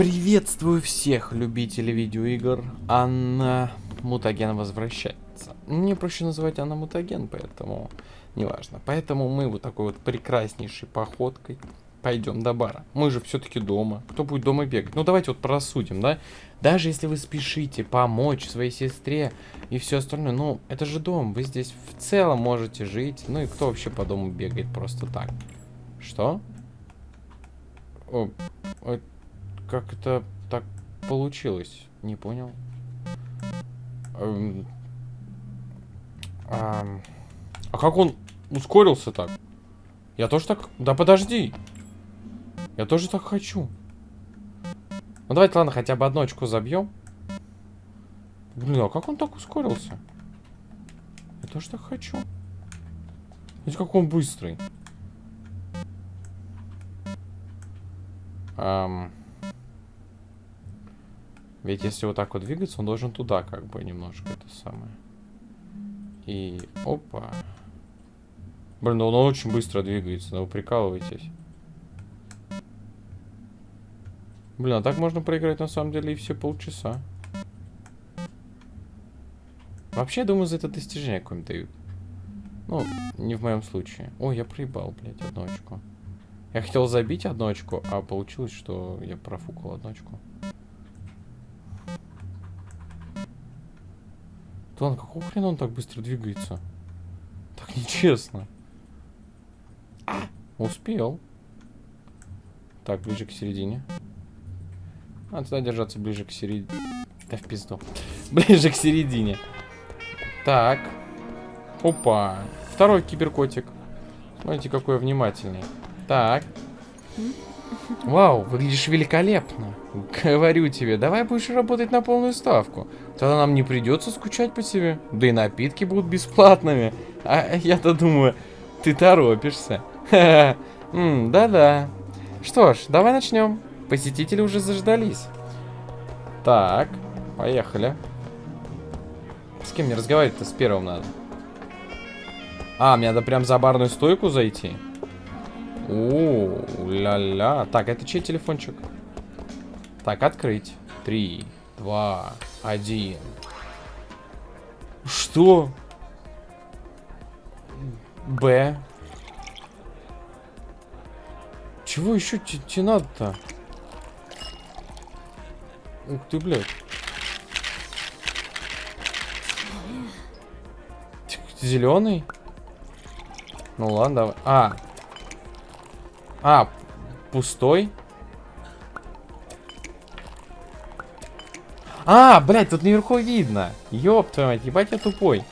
Приветствую всех любителей видеоигр. Анна Мутаген возвращается. Мне проще называть Анна Мутаген, поэтому неважно. Поэтому мы вот такой вот прекраснейшей походкой пойдем до бара. Мы же все-таки дома. Кто будет дома бегать? Ну давайте вот просудим, да? Даже если вы спешите помочь своей сестре и все остальное, ну это же дом. Вы здесь в целом можете жить. Ну и кто вообще по дому бегает просто так? Что? О, о, как это так получилось? Не понял. Эм, ам, а как он ускорился так? Я тоже так... Да подожди. Я тоже так хочу. Ну давайте, ладно, хотя бы одну очку забьем. Блин, а как он так ускорился? Я тоже так хочу. Видите, как он быстрый. Эм... Ведь если вот так вот двигаться, он должен туда как бы немножко это самое. И опа. Блин, ну он очень быстро двигается, но вы прикалываетесь. Блин, а так можно проиграть на самом деле и все полчаса. Вообще, я думаю, за это достижение какое-нибудь дают. Ну, не в моем случае. Ой, я проебал, блядь, одну очку. Я хотел забить одну очку, а получилось, что я профукал одну очку. Ладно, какого хрена он так быстро двигается? Так нечестно. А, успел. Так, ближе к середине. А, туда держаться ближе к середине. Да в пизду. Ближе к середине. Так. Опа. Второй киберкотик. Смотрите, какой внимательный. Так. Вау, выглядишь великолепно. Говорю тебе, давай будешь работать на полную ставку. Тогда нам не придется скучать по тебе. Да и напитки будут бесплатными. А я-то думаю, ты торопишься. Да-да. Что ж, давай начнем. Посетители уже заждались. Так, поехали. С кем мне разговаривать-то с первым надо? А, мне надо прям за барную стойку зайти? О, ля-ля. Так, это чей телефончик? Так, открыть. Три, два, один. Что? Б. Чего еще тебе надо-то? Ух ты, блядь. Зеленый? Ну ладно, давай. А, а, пустой? А, блядь, тут наверху видно. Ёб твою мать, ебать я тупой.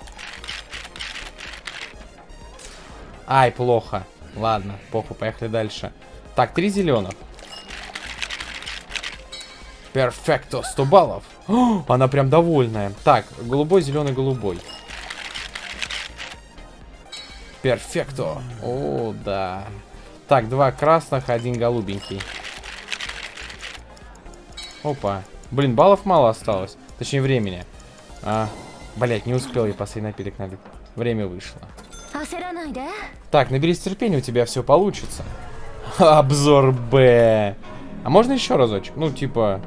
Ай, плохо. Ладно, похуй, поехали дальше. Так, три зеленых. Перфекто, 100 баллов. О, она прям довольная. Так, голубой, зеленый, голубой. Перфекто. О, да. Так, два красных, один голубенький. Опа. Блин, баллов мало осталось. Точнее, времени. А, блять, не успел я последний напиток налить. Время вышло. Так, наберись терпения, у тебя все получится. Обзор Б. А можно еще разочек? Ну, типа...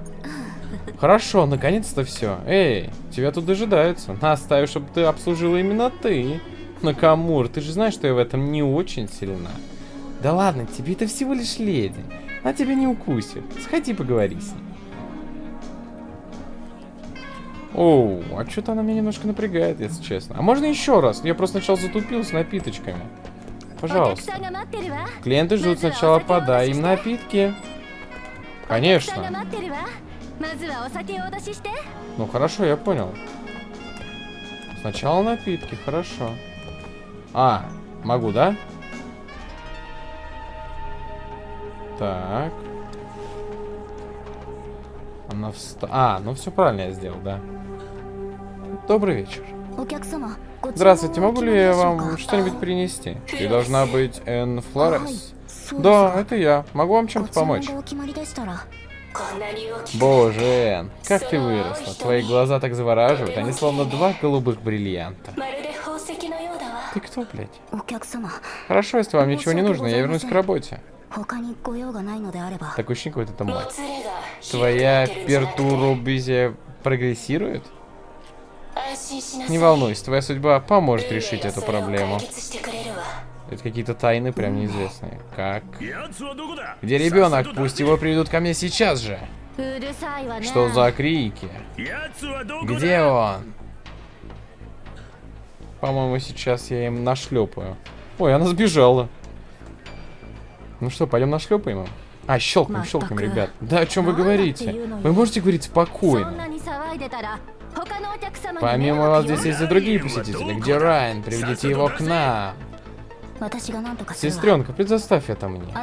Хорошо, наконец-то все. Эй, тебя тут дожидаются. Наставишь, чтобы ты обслужила именно ты. Накамур, ты же знаешь, что я в этом не очень сильна. Да ладно, тебе это всего лишь леди. Она тебя не укусит. Сходи поговори с ней. Оу, а что-то она меня немножко напрягает, если честно. А можно еще раз? Я просто сначала затупил с напиточками. Пожалуйста. Клиенты ждут сначала подай им напитки. Конечно. Ну хорошо, я понял. Сначала напитки, хорошо. А, могу, да? Так. Она вста... А, ну все правильно я сделал, да. Добрый вечер. Здравствуйте, могу ли я вам что-нибудь принести? Ты должна быть Эн Флорес. Да, это я. Могу вам чем-то помочь? Боже, Эн, как ты выросла. Твои глаза так завораживают, они словно два голубых бриллианта. Ты кто, блядь? Хорошо, если вам ничего не нужно, я вернусь к работе. Такое ощущение, какой-то там мать. Твоя пертурубизия прогрессирует? Не волнуйся, твоя судьба поможет решить эту проблему. Это какие-то тайны прям неизвестные. Как? Где ребенок? Пусть его приведут ко мне сейчас же. Что за крики? Где он? По-моему, сейчас я им нашлепаю. Ой, она сбежала. Ну что, пойдем нашлепаем им? А, щелкнем, щелкнем, ребят. Да о чем вы говорите? Вы можете говорить спокойно. Помимо вас здесь есть и другие посетители. Где Райан? Приведите его к нам. Сестренка, предоставь это мне.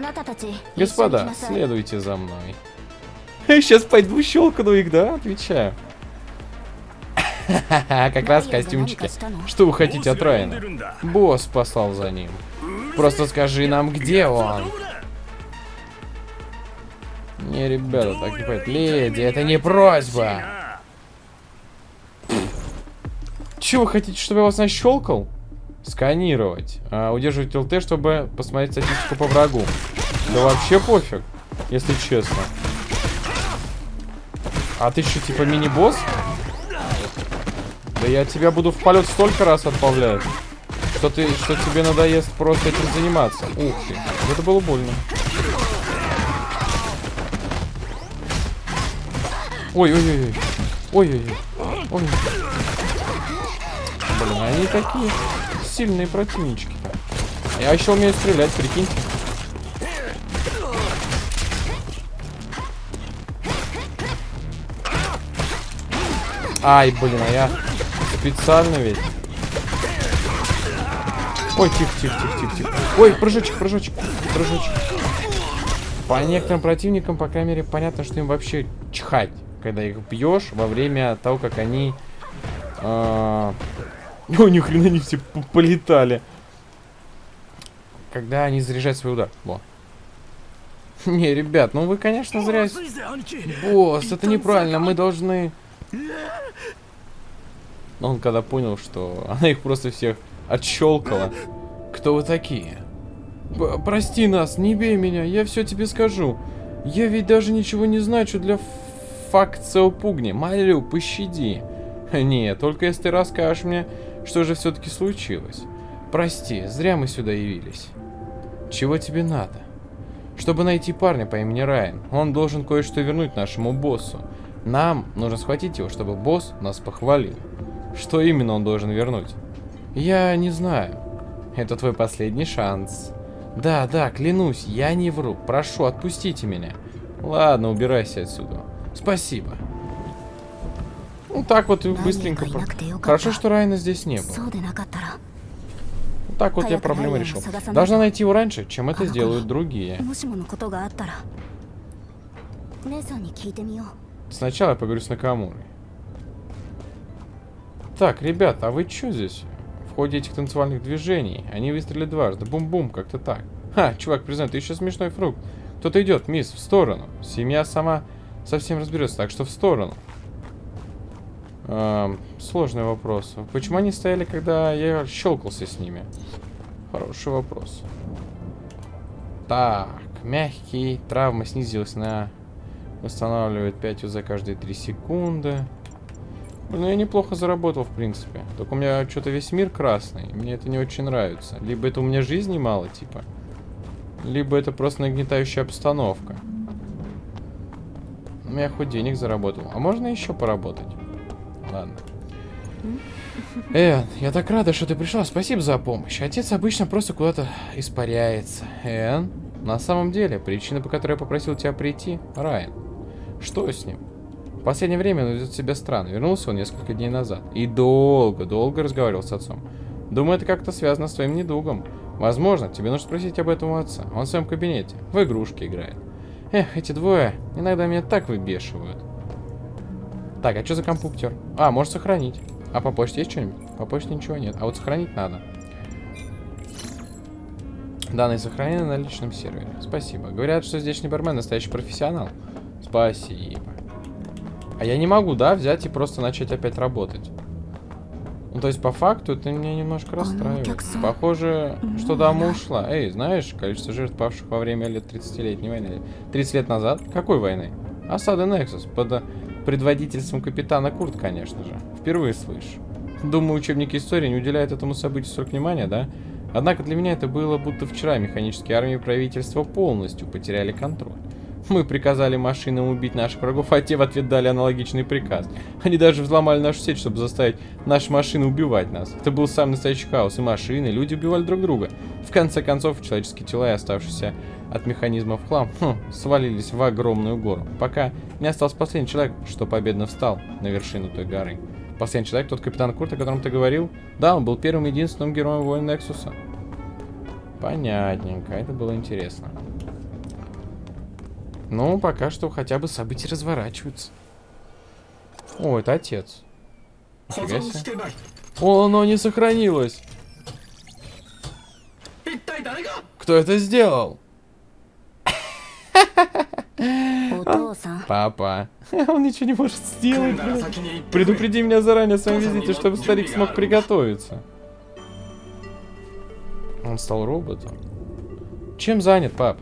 Господа, следуйте за мной. Сейчас пойду щелкну их, да? Отвечаю. как раз костюмчики. Что вы хотите от Райана? Босс послал за ним. Просто скажи нам, где он. Не, ребята, так не пойдет. Леди, это не просьба. Чего вы хотите, чтобы я вас нащелкал? Сканировать. А, удерживать ЛТ, чтобы посмотреть статистику по врагу. Да вообще пофиг, если честно. А ты что, типа мини-босс? Да я тебя буду в полет столько раз отправлять что ты, что тебе надоест просто этим заниматься. Ух ты, это было больно. Ой-ой-ой. Ой-ой-ой. Ой. Блин, они такие сильные противнички-то. Я еще умею стрелять, прикиньте. Ай, блин, а я специально ведь. Ой, тихо, тихо, тихо, тихо, тихо. Ой, прыжочек, прыжочек, прыжочек. По некоторым противникам, по крайней мере, понятно, что им вообще чхать, когда их бьешь во время того, как они... Э... А, О, ну, ни хрена не все полетали. Когда они заряжают свой удар. Во. Не, ребят, ну вы, конечно, зря... Босс, это неправильно, мы должны... Он когда понял, что она их просто всех отщелкала. Кто вы такие? П- прости нас, не бей меня, я все тебе скажу. Я ведь даже ничего не значу для факцио пугни. Молю, пощади. Нет, только если ты расскажешь мне, что же все-таки случилось. Прости, зря мы сюда явились. Чего тебе надо? Чтобы найти парня по имени Райан, он должен кое-что вернуть нашему боссу. Нам нужно схватить его, чтобы босс нас похвалил. Что именно он должен вернуть? Я не знаю. Это твой последний шанс. Да, да, клянусь, я не вру. Прошу, отпустите меня. Ладно, убирайся отсюда. Спасибо. Ну так вот быстренько. Хорошо, что Райна здесь не было. Вот так вот я проблему решил. Должна найти его раньше, чем это сделают другие. Сначала я поговорю с Накамурой. Так, ребята, а вы что здесь? Ходе этих танцевальных движений они выстрелили дважды. Бум-бум, как-то так. Ха, чувак, признай, ты еще смешной фрукт. Кто-то идет, мисс, в сторону. Семья сама совсем разберется, так что в сторону. Эм, сложный вопрос. Почему они стояли, когда я щелкался с ними? Хороший вопрос. Так, мягкий. Травма снизилась на... Восстанавливает 5 УЗ каждые 3 секунды. Ну, я неплохо заработал, в принципе. Только у меня что-то весь мир красный. Мне это не очень нравится. Либо это у меня жизни мало, типа. Либо это просто нагнетающая обстановка. Ну, Я хоть денег заработал. А можно еще поработать? Ладно. Эн, я так рада, что ты пришла. Спасибо за помощь. Отец обычно просто куда-то испаряется. Эн, на самом деле, причина, по которой я попросил тебя прийти, Райан. Что с ним? В последнее время он ведет себя странно. Вернулся он несколько дней назад. И долго, долго разговаривал с отцом. Думаю, это как-то связано с твоим недугом. Возможно, тебе нужно спросить об этом у отца. Он в своем кабинете, в игрушки играет. Эх, эти двое иногда меня так выбешивают. Так, а что за компьютер? А, может сохранить. А по почте есть что-нибудь? По почте ничего нет. А вот сохранить надо. Данные сохранены на личном сервере. Спасибо. Говорят, что здешний бармен настоящий профессионал. Спасибо. А я не могу, да, взять и просто начать опять работать. Ну, то есть, по факту, это меня немножко ну, расстраивает. Похоже, Ну, что дама да. ушла. Эй, знаешь, количество жертв, павших во время лет 30-летней войны. 30 лет назад? Какой войны? Осада Нексус. Под предводительством капитана Курт, конечно же. Впервые слышу. Думаю, учебники истории не уделяют этому событию столько внимания, да? Однако для меня это было будто вчера механические армии правительства полностью потеряли контроль. Мы приказали машинам убить наших врагов, а те в ответ дали аналогичный приказ. Они даже взломали нашу сеть, чтобы заставить наши машины убивать нас. Это был самый настоящий хаос, и машины, и люди убивали друг друга. В конце концов, человеческие тела и оставшиеся от механизмов хлам хм, свалились в огромную гору. Пока не остался последний человек, что победно встал на вершину той горы. Последний человек, тот капитан Курт, о котором ты говорил? Да, он был первым единственным героем войн Нексуса. Понятненько, это было интересно. Ну пока что хотя бы события разворачиваются. О, это отец. О, оно не сохранилось. Кто это сделал? Папа. Он ничего не может сделать. Блин. Предупреди меня заранее о своем визите, чтобы старик смог приготовиться. Он стал роботом. Чем занят, пап?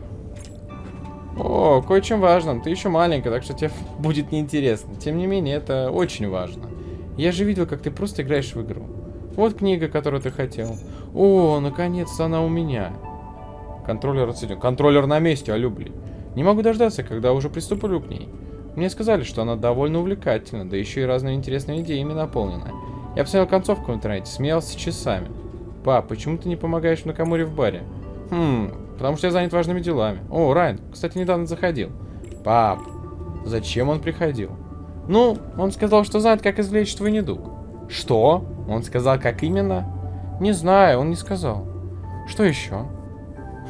О, кое-чем важным. Ты еще маленькая, так что тебе будет неинтересно. Тем не менее, это очень важно. Я же видел, как ты просто играешь в игру. Вот книга, которую ты хотел. О, наконец-то она у меня. Контроллер отсоединен. Контроллер на месте, алло, блин. Не могу дождаться, когда уже приступлю к ней. Мне сказали, что она довольно увлекательна, да еще и разными интересными идеями наполнена. Я посмотрел концовку в интернете, смеялся часами. Пап, почему ты не помогаешь Накамуре в баре? Хм, потому что я занят важными делами. О, Райан, кстати, недавно заходил. Пап, зачем он приходил? Ну, он сказал, что знает, как извлечь твой недуг. Что? Он сказал, как именно? Не знаю, он не сказал. Что еще?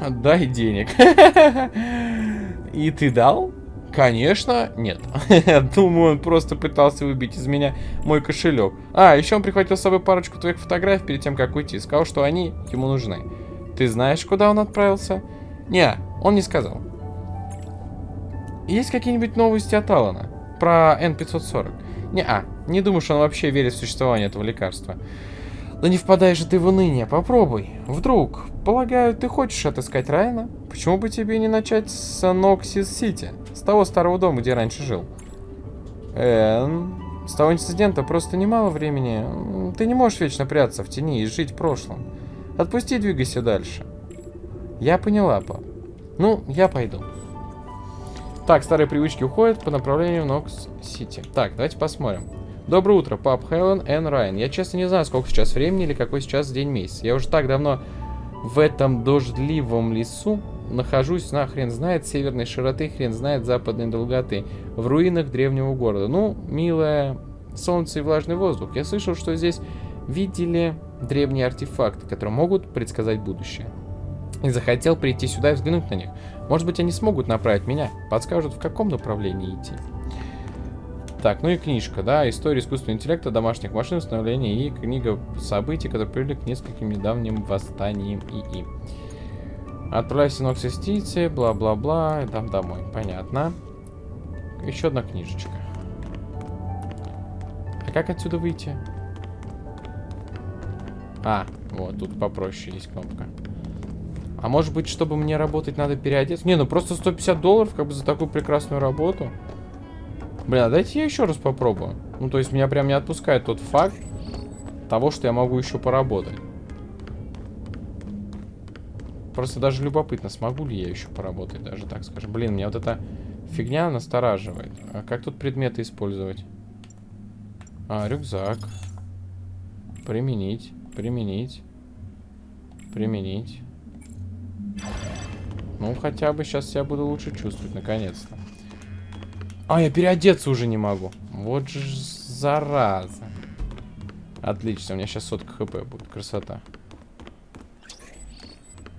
Отдай денег. И ты дал? Конечно, нет. Думаю, он просто пытался выбить из меня мой кошелек. А, еще он прихватил с собой парочку твоих фотографий перед тем, как уйти. Сказал, что они ему нужны. Ты знаешь, куда он отправился? Не, он не сказал. Есть какие-нибудь новости от Алана? Про N540? Не-а, не думаю, что он вообще верит в существование этого лекарства. Да не впадай же ты в уныние, попробуй. Вдруг, полагаю, ты хочешь отыскать Райана? Почему бы тебе не начать с Ноксис Сити? С того старого дома, где раньше жил. Эм, с того инцидента просто немало времени. Ты не можешь вечно прятаться в тени и жить в прошлом. Отпусти двигайся дальше. Я поняла, пап. Ну, я пойду. Так, старые привычки уходят по направлению Нокс-Сити. Так, давайте посмотрим. Доброе утро, пап Хелен Н. Райан. Я честно не знаю, сколько сейчас времени или какой сейчас день месяц. Я уже так давно в этом дождливом лесу нахожусь, на хрен знает северной широты, хрен знает западной долготы, в руинах древнего города. Ну, милое солнце и влажный воздух. Я слышал, что здесь видели древние артефакты, которые могут предсказать будущее. И захотел прийти сюда и взглянуть на них. Может быть, они смогут направить меня, подскажут, в каком направлении идти. Так, ну и книжка, да, история искусственного интеллекта, домашних машин, становления и книга событий, которые привели к нескольким недавним восстаниям ИИ. Отправляйся на Оксистиции, бла-бла-бла, там домой. Понятно. Еще одна книжечка. А как отсюда выйти? А, вот, тут попроще есть кнопка. А может быть, чтобы мне работать, надо переодеться? Не, ну просто 150 долларов, как бы за такую прекрасную работу. Блин, а дайте я еще раз попробую. Ну, то есть меня прям не отпускает тот факт того, что я могу еще поработать. Просто даже любопытно, смогу ли я еще поработать, даже так скажем. Блин, меня вот эта фигня настораживает. А как тут предметы использовать? А, рюкзак. Применить, применить, применить. Ну, хотя бы сейчас себя буду лучше чувствовать, наконец-то. А, я переодеться уже не могу. Вот же зараза. Отлично, у меня сейчас сотка хп будет. Красота.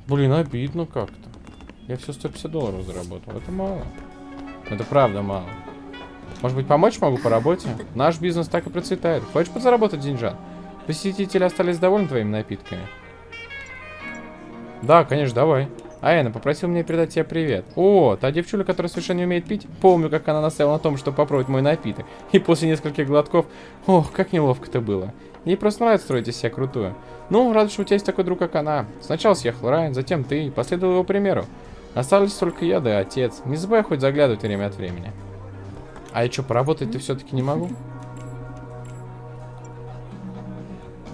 Блин, обидно как-то. Я все 150 долларов заработал. Это мало. Это правда мало. Может быть, помочь могу по работе? Наш бизнес так и процветает. Хочешь подзаработать деньжат? Посетители остались довольны твоими напитками? Да, конечно, давай. Айна попросил меня передать тебе привет. О, та девчуля, которая совершенно не умеет пить. Помню, как она настояла на том, чтобы попробовать мой напиток. И после нескольких глотков... Ох, как неловко это было. Ей просто нравится строить из себя крутую. Ну, рад, что у тебя есть такой друг, как она. Сначала съехал Райан, затем ты, последовал его примеру. Остались только я, да и отец. Не забывай хоть заглядывать время от времени. А я что, поработать-то все-таки не могу?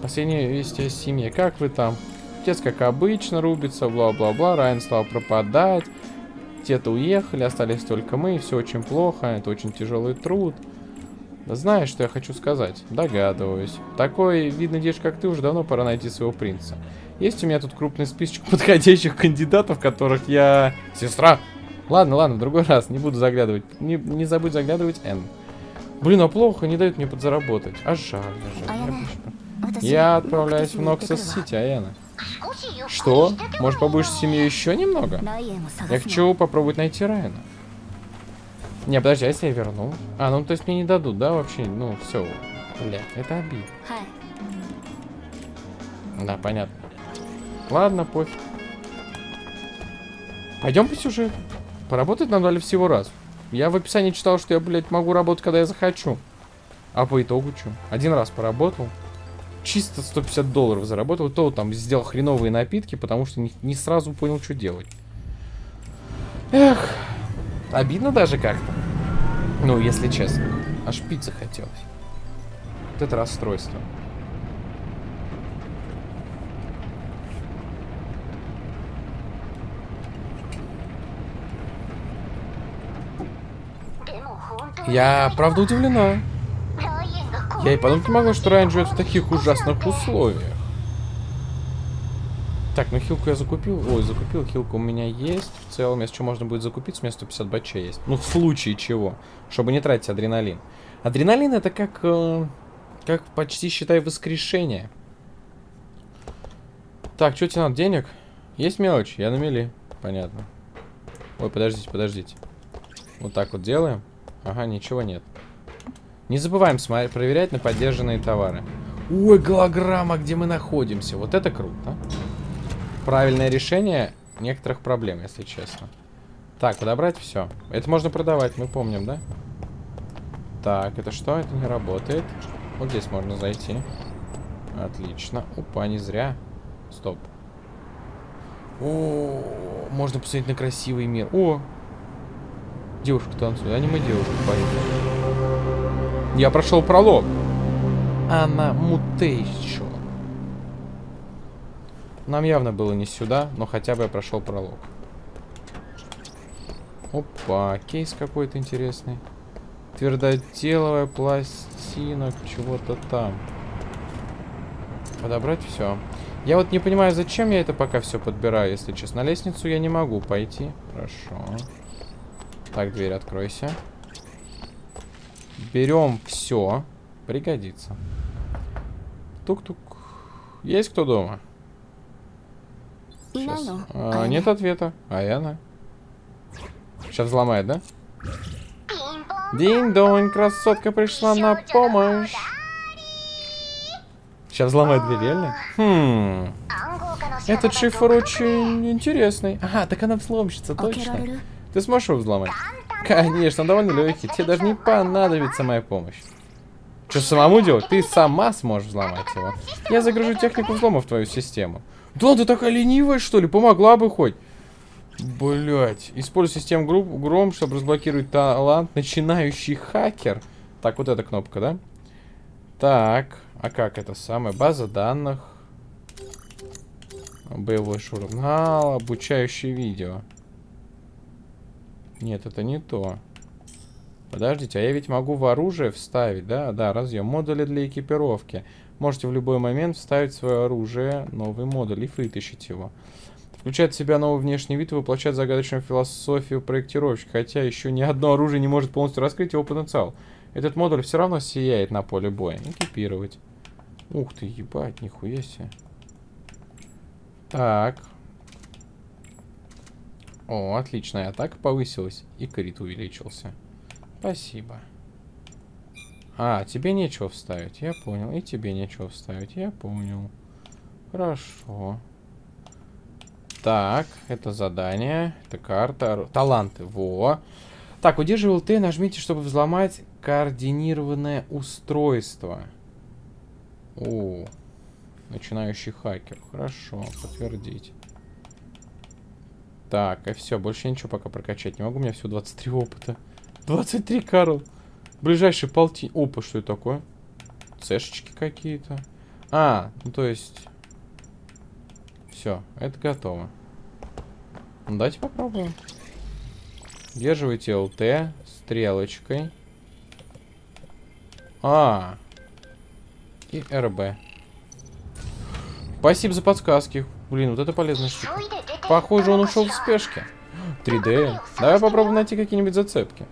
Последние вести о семье. Как вы там? Отец, как обычно, рубится, бла-бла-бла. Райан стал пропадать. Те-то уехали, остались только мы. Все очень плохо, это очень тяжелый труд. Знаешь, что я хочу сказать? Догадываюсь. Такой видный девушка, как ты, уже давно пора найти своего принца. Есть у меня тут крупный списочек подходящих кандидатов, которых я... Сестра! Ладно, ладно, в другой раз, не буду заглядывать. Не, не забудь заглядывать, Н. Блин, а плохо, не дают мне подзаработать. А жаль, а жаль. Я, я отправляюсь в Ноксос-Сити, Аяна. Что? Может, побудешь с семьей еще немного? Я хочу попробовать найти Райана. Не, подожди, а если я верну? А, ну то есть мне не дадут, да, вообще? Ну, все. Бля, это обид. Да, понятно. Ладно, пофиг. Пойдем по сюжету. Поработать нам дали всего раз. Я в описании читал, что я, блядь, могу работать, когда я захочу. А по итогу что? Один раз поработал, Чисто 150 долларов заработал. То там сделал хреновые напитки, потому что не, не сразу понял, что делать. Эх. Обидно даже как-то. Ну, если честно. Аж пиццы хотелось. Вот это расстройство. Я, правда, удивлена. Я и подумать не могла, что Райан живет в таких ужасных условиях. Так, ну хилку я закупил. Ой, закупил, хилку у меня есть. В целом, если что, можно будет закупить, у меня 150 бачей есть. Ну, в случае чего. Чтобы не тратить адреналин. Адреналин это как... э, как почти, считай, воскрешение. Так, что тебе надо? Денег? Есть мелочь? Я на мели. Понятно. Ой, подождите, подождите. Вот так вот делаем. Ага, ничего нет. Не забываем проверять на поддержанные товары. Ой, голограмма, где мы находимся. Вот это круто. Правильное решение некоторых проблем, если честно. Так, подобрать все. Это можно продавать, мы помним, да? Так, это что? Это не работает. Вот здесь можно зайти. Отлично. Опа, не зря. Стоп. О, можно посмотреть на красивый мир. О, девушка танцует. Аниме девушка поет. Я прошел пролог. Она мутейшо. Нам явно было не сюда, но хотя бы я прошел пролог. Опа, кейс какой-то интересный. Твердотеловая пластина, чего-то там. Подобрать все. Я вот не понимаю, зачем я это пока все подбираю, если честно. На лестницу я не могу пойти. Хорошо. Так, дверь откройся. Берем все. Пригодится. Тук-тук. Есть кто дома? Сейчас. А, нет ответа. А я. Сейчас взломает, да? Динь-донь, красотка пришла на помощь. Сейчас взломает дверь, реально? Хм. Этот шифр очень интересный. Ага, так она взломщица, точно. Ты сможешь его взломать? Конечно, он довольно легкий. Тебе даже не понадобится моя помощь. Что, самому делать? Ты сама сможешь взломать его. Я загружу технику взлома в твою систему. Да, ты такая ленивая, что ли? Помогла бы хоть. Блять. Используй систему групп гром, чтобы разблокировать талант. Начинающий хакер. Так, вот эта кнопка, да? Так. А как это самое? База данных. Боевой журнал. Обучающее видео. Нет, это не то. Подождите, а я ведь могу в оружие вставить, да? Да, разъем. Модули для экипировки. Можете в любой момент вставить свое оружие новый модуль и вытащить его. Включает в себя новый внешний вид и воплощает загадочную философию проектировщика, хотя еще ни одно оружие не может полностью раскрыть его потенциал. Этот модуль все равно сияет на поле боя. Экипировать. Ух ты, ебать, нихуя себе. Так. О, отлично, атака повысилась. И крит увеличился. Спасибо. А, тебе нечего вставить, я понял. И тебе нечего вставить, я понял. Хорошо. Так, это задание, это карта, таланты, во. Так, удерживай ЛТ, нажмите, чтобы взломать координированное устройство. О, начинающий хакер, хорошо, подтвердить. Так, и все, больше я ничего пока прокачать не могу, у меня всего 23 опыта. 23, Карл. Ближайший полти... Опа, что это такое? Цешечки какие-то. А, ну то есть... Все, это готово. Ну, давайте попробуем. Удерживайте ЛТ стрелочкой. А. И РБ. Спасибо за подсказки. Блин, вот это полезная штука. Похоже, он ушел в спешке. 3D. Давай попробуем найти какие-нибудь зацепки.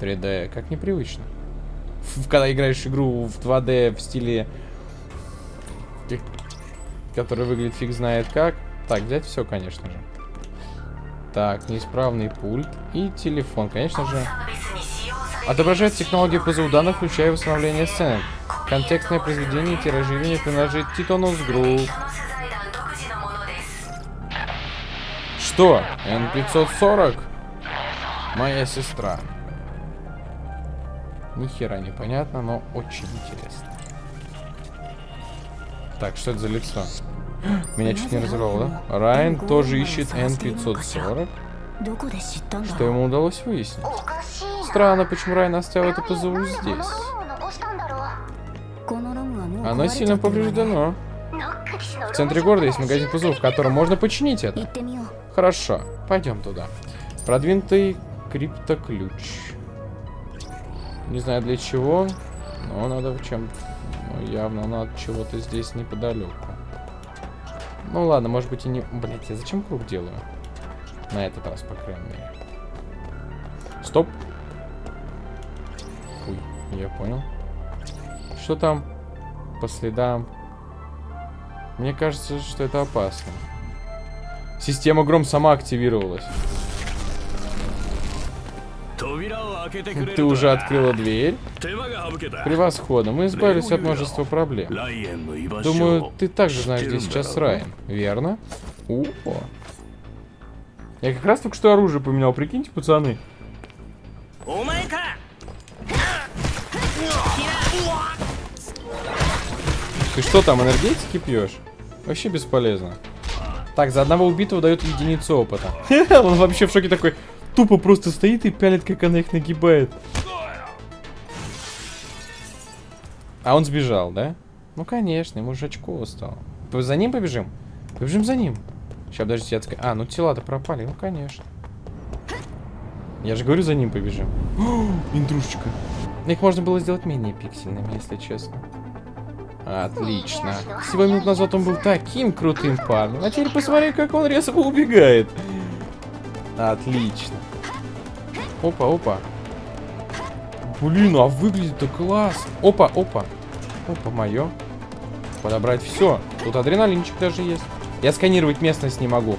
3D, как непривычно. Когда играешь игру в 2D в стиле... Который выглядит фиг знает как. Так, взять все, конечно же. Так, неисправный пульт и телефон, конечно же. Отображает технологию ПЗУ данных, включая восстановление сцены. Контекстное произведение, тиражирование принадлежит Титонус Групп. Что? N 540? Моя сестра. Ни хера непонятно, но очень интересно. Так, что это за лицо? Меня чуть не разорвало, да? Райан тоже ищет N 540. Что ему удалось выяснить? Странно, почему Райан оставил эту ПЗУ здесь. Она сильно повреждена. В центре города есть магазин ПЗУ, в котором можно починить это. Хорошо, пойдем туда. Продвинутый криптоключ. Не знаю для чего, но надо в чем... Ну, явно надо чего-то здесь неподалеку. Ну ладно, может быть и не... Блять, я зачем круг делаю? На этот раз, по крайней мере. Стоп. Фуй, я понял. Что там по следам? Мне кажется, что это опасно. Система гром сама активировалась. Ты уже открыла дверь? Превосходно, мы избавились от множества проблем. Думаю, ты также знаешь, где сейчас Райан, верно? О. Я как раз только что оружие поменял, прикиньте, пацаны. Ты что там, энергетики пьешь? Вообще бесполезно. Так, за одного убитого дают единицу опыта. Он вообще в шоке такой, тупо просто стоит и пялит, как она их нагибает. А он сбежал, да? Ну, конечно, ему же очко стало. За ним побежим? Побежим за ним. Сейчас, подождите, я отска- А, ну тела-то пропали, ну, конечно. Я же говорю, за ним побежим. О, интрушечка. Их можно было сделать менее пиксельными, если честно. Отлично. Всего минут назад он был таким крутым парнем. А теперь посмотри, как он резво убегает. Отлично. Опа, опа. Блин, а выглядит-то класс. Опа, опа. Опа, мое. Подобрать все. Тут адреналинчик даже есть. Я сканировать местность не могу.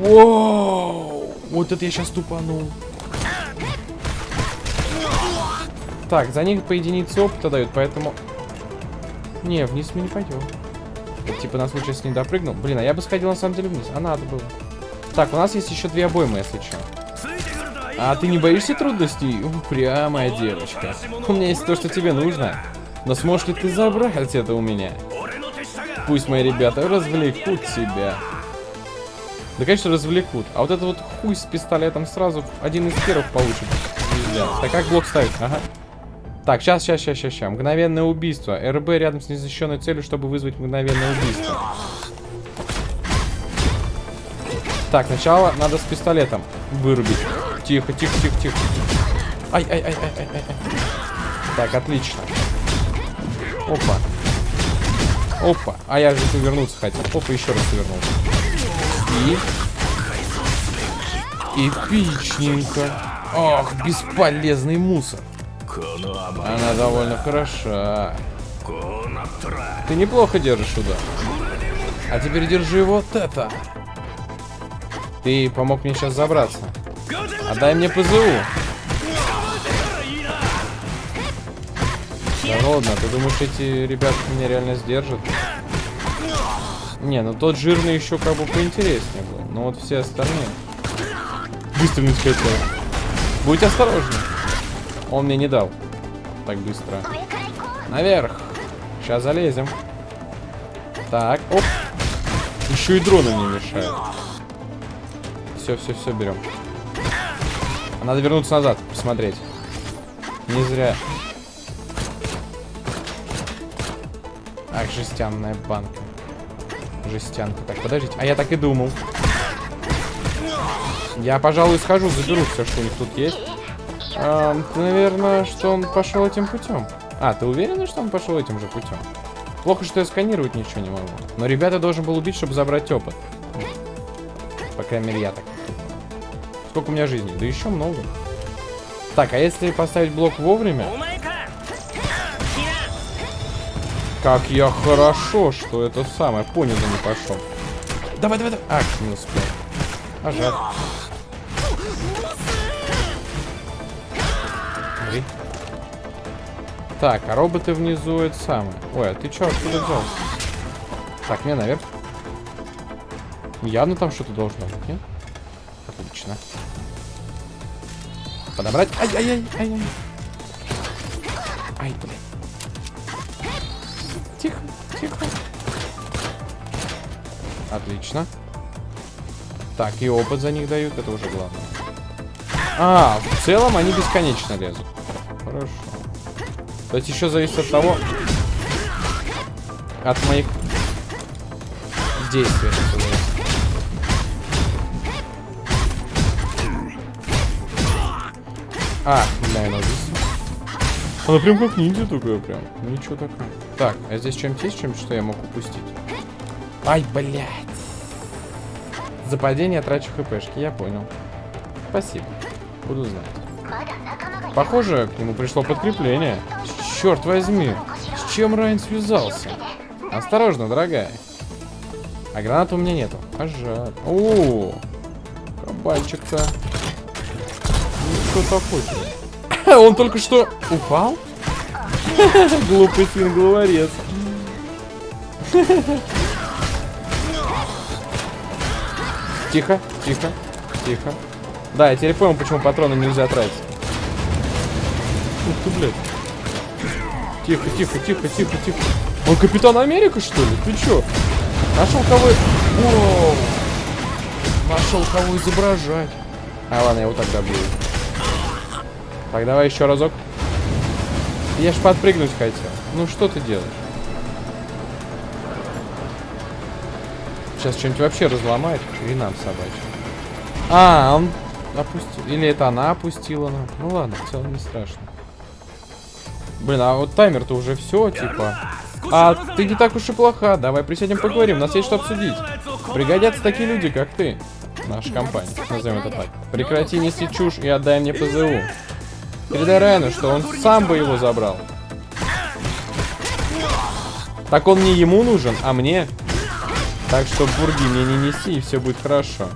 Воу! Вот это я сейчас тупанул. Так, за них по единице опыта дают, поэтому... Не, вниз мы не пойдем. Это, типа на случай, если не допрыгнул. Блин, а я бы сходил на самом деле вниз. А надо было. Так, у нас есть еще две обоймы, если что. А ты не боишься трудностей? Упрямая девочка. У меня есть то, что тебе нужно. Но сможешь ли ты забрать это у меня? Пусть мои ребята развлекут тебя. Да, конечно, развлекут. А вот это вот хуй с пистолетом сразу один из первых получит. Так как блок ставить? Ага. Так, сейчас, сейчас, сейчас, сейчас, сейчас. Мгновенное убийство. РБ рядом с незащищенной целью, чтобы вызвать мгновенное убийство. Так, сначала надо с пистолетом вырубить. Тихо, тихо, тихо, тихо. Ай, ай, ай, ай, ай, ай. Так, отлично. Опа. Опа. А я же повернуться хотел. Опа, еще раз повернулся. И... Эпичненько. Ох, бесполезный мусор. Она довольно хороша. Ты неплохо держишь удар. А теперь держи вот это. Ты помог мне сейчас забраться. А Отдай мне ПЗУ. Да ладно, ты думаешь, эти ребята меня реально сдержат? Не, ну тот жирный еще как бы поинтереснее был. Но вот все остальные... Быстро хотел. Будь осторожен. Он мне не дал. Так быстро. Наверх. Сейчас залезем. Так, оп. Еще и дроны мне мешают. Все, все, все берем. Надо вернуться назад, посмотреть. Не зря. Ах, жестянная банка. Жестянка. Так, подождите. А я так и думал. Я, пожалуй, схожу, заберу все, что у них тут есть. А, наверное, что он пошел этим путем. А, ты уверена, что он пошел этим же путем? Плохо, что я сканировать ничего не могу. Но ребята должен был убить, чтобы забрать опыт. По крайней мере, я так. Сколько у меня жизней? Да еще много. Так, а если поставить блок вовремя? Как я хорошо, что это самое. Понял, не пошел. Давай, давай, давай. Ах, не успел. А жаль. Смотри. Так, а роботы внизу это самое. Ой, а ты что, откуда взялся? Так, мне наверх. Явно там что-то должно быть, нет? Отлично. Подобрать. Ай-ай-ай-ай-ай. Ай, блин. Тихо, тихо. Отлично. Так, и опыт за них дают, это уже главное. А, в целом они бесконечно лезут. То есть еще зависит от того, от моих действий. А, бля, она здесь. Она прям как ниндзя такая прям. Ничего такое. Так, а здесь чем-то есть чем что я мог упустить? Ай, блядь. За падение трачу хпшки, я понял. Спасибо. Буду знать. Похоже, к нему пришло подкрепление. Черт возьми, с чем Райан связался? Осторожно, дорогая. А гранат у меня нету. А жаль. О, кабальчик-то. Ну, что такое? Он только что упал? Глупый сын главорез. Тихо, тихо, тихо. Да, я теперь понял, почему патроны нельзя тратить. Ух ты, блядь. Тихо, тихо, тихо, тихо, тихо. Он Капитан Америка, что ли? Ты чё? Нашел кого... Воу. Нашел кого изображать. А, ладно, я его тогда бью. Так, давай еще разок. Я ж подпрыгнуть хотел. Ну, что ты делаешь? Сейчас что-нибудь вообще разломает. Хренам собачья. А, он опустил. Или это она опустила нам. Ну ладно, в целом не страшно. Блин, а вот таймер-то уже все, типа. А ты не так уж и плоха. Давай присядем поговорим. У нас есть что обсудить. Пригодятся такие люди, как ты. Наша компания. Назовем это так. Прекрати нести чушь и отдай мне ПЗУ. Передай Райану, что он сам бы его забрал. Так он не ему нужен, а мне. Так что бурги мне не неси, и все будет хорошо.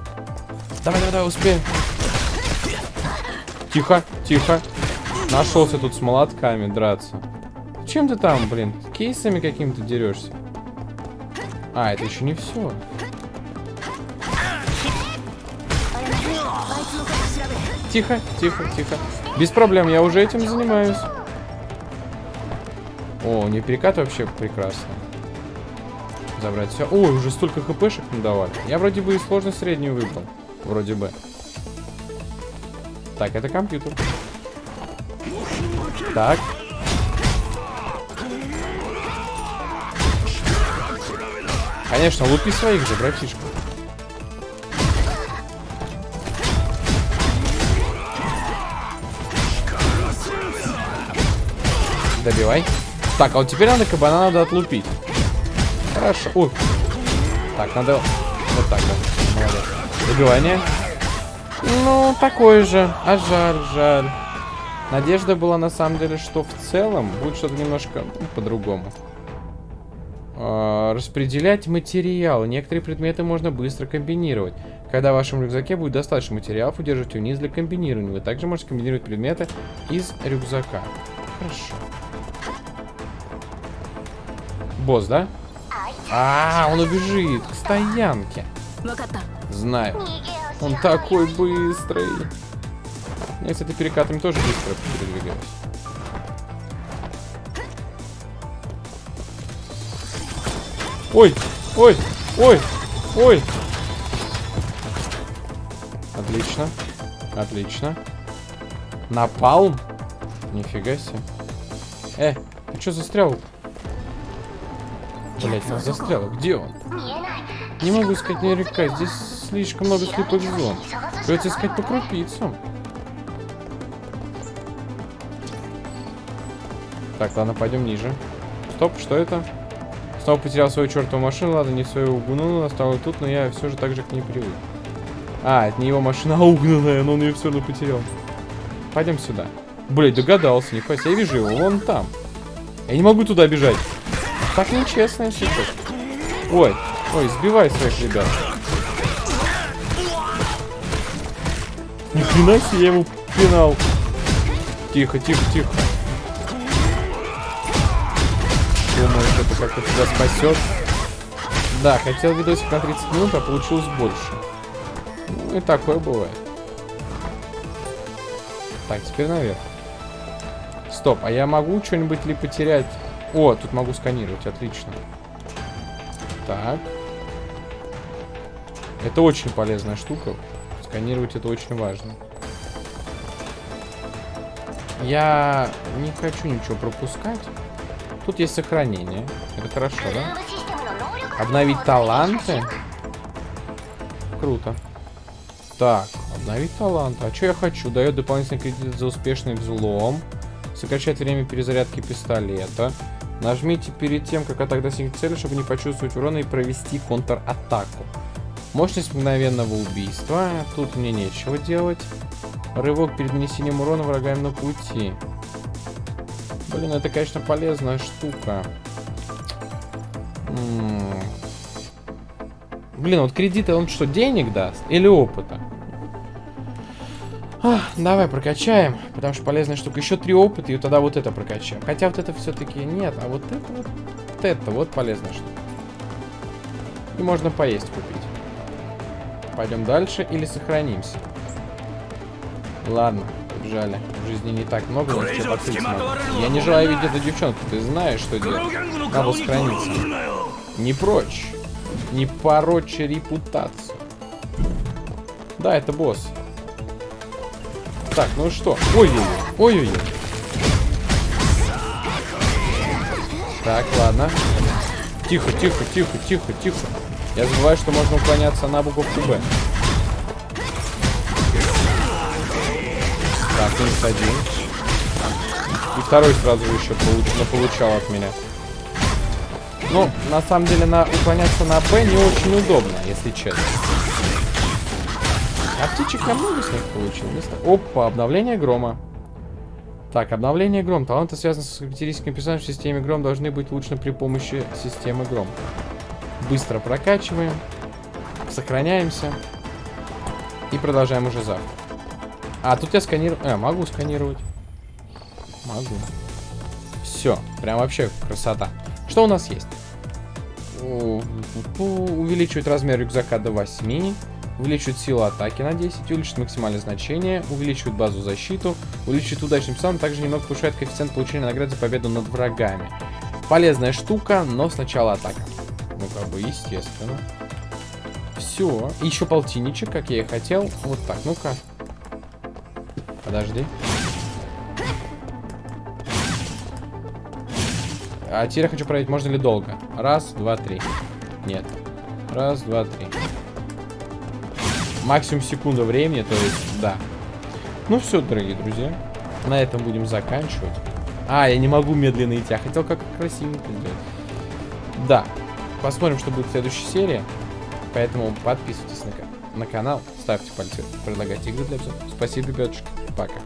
Давай, давай, давай, успеем. Тихо, тихо. Нашелся тут с молотками драться. Чем ты там, блин? Кейсами каким-то дерешься? А, это еще не все. Тихо, тихо, тихо. Без проблем, я уже этим занимаюсь. О, не перекат вообще прекрасно. Забрать все. Ой, уже столько хпшек надавали. Я вроде бы и сложность среднюю выбрал. Вроде бы. Так, это компьютер. Так. Конечно, лупи своих же, братишка. Добивай. Так, а вот теперь надо кабана надо отлупить. Хорошо. Ой. Так, надо вот так вот. Молодец. Добивание. Ну, такое же. А жаль, жаль. Надежда была на самом деле, что в целом будет что-то немножко ну, по-другому. А, распределять материал. Некоторые предметы можно быстро комбинировать. Когда в вашем рюкзаке будет достаточно материалов, удержите вниз для комбинирования. Вы также можете комбинировать предметы из рюкзака. Хорошо. Босс, да? А, он убежит к стоянке. Знаю. Он такой быстрый. Я, кстати, перекатами тоже быстро передвигаюсь. Ой, ой, ой, ой. Отлично. Отлично. Напалм? Нифига себе. Э, ты что застрял? Блять, он застрял. Где он? Не могу искать наверняка. Здесь слишком много слепых зон. Придется искать по крупицам. Так, ладно, пойдем ниже. Стоп, что это? Снова потерял свою чертову машину. Ладно, не свою угнул, оставил тут, но я все же так же к ней привык. А, это не его машина, а угнанная, но он ее все равно потерял. Пойдем сюда. Блять, догадался, не себе. Я вижу его, вон там. Я не могу туда бежать. Так нечестно, если честно. Ой, ой, сбивай своих ребят. Ни хрена себе, я ему пинал. Тихо, тихо, тихо. Как-то тебя спасет. Да, хотел видосик на 30 минут, а получилось больше. Ну и такое бывает. Так, теперь наверх. Стоп, а я могу что-нибудь ли потерять? О, тут могу сканировать, отлично. Так. Это очень полезная штука. Сканировать это очень важно. Я не хочу ничего пропускать. Тут есть сохранение. Это хорошо, да? Обновить таланты. Круто. Так, обновить таланты. А что я хочу? Дает дополнительный кредит за успешный взлом. Сокращает время перезарядки пистолета. Нажмите перед тем, как атака достигнет цели, чтобы не почувствовать урона и провести контратаку. Мощность мгновенного убийства. Тут мне нечего делать. Рывок перед нанесением урона врагам на пути. Блин, это, конечно, полезная штука. Блин, вот кредиты, он что, денег даст? Или опыта? Ах, давай прокачаем, потому что полезная штука. Еще три опыта, и тогда вот это прокачаем. Хотя вот это все-таки нет, а вот это вот, вот это вот полезная штука. И можно поесть купить. Пойдем дальше или сохранимся? Ладно, побежали. В жизни не так много, но надо. Я не желаю видеть эту девчонку, ты знаешь, что делать. Надо сохраниться. Не прочь. Не порочь репутацию. Да, это босс. Так, ну что? Ой-ой-ой. Ой-ой-ой. Так, ладно. Тихо, тихо, тихо, тихо, тихо. Я забываю, что можно уклоняться на буковку Б. Так, минус один. И второй сразу еще получ получал от меня. Ну, на самом деле, на уклоняться на Б не очень удобно, если честно. А птичек я много с них получил. Опа, обновление грома. Так, обновление гром. Таланты, связанные с характеристиками персонажа в системе гром, должны быть улучшены при помощи системы гром. Быстро прокачиваем. Сохраняемся. И продолжаем уже завтра. А, тут я сканирую... А, могу сканировать. Могу. Все. Прям вообще красота. Что у нас есть? Увеличивает размер рюкзака до 8 увеличивает силу атаки на 10, увеличивает максимальное значение, увеличивает базу защиту, увеличивает удачный сам, также немного повышает коэффициент получения наград за победу над врагами. Полезная штука, но сначала атака. Ну, как бы, естественно. Все. Еще полтинничек, как я и хотел. Вот так, ну-ка. Подожди. А теперь я хочу проверить, можно ли долго. Раз, два, три. Нет. Раз, два, три. Максимум секунда времени, то есть, да. Ну все, дорогие друзья. На этом будем заканчивать. А, я не могу медленно идти. Я хотел как красивенько сделать. Да. Посмотрим, что будет в следующей серии. Поэтому подписывайтесь на, на канал, ставьте пальцы, предлагайте игры для обзора. Спасибо, ребятушки. Пока.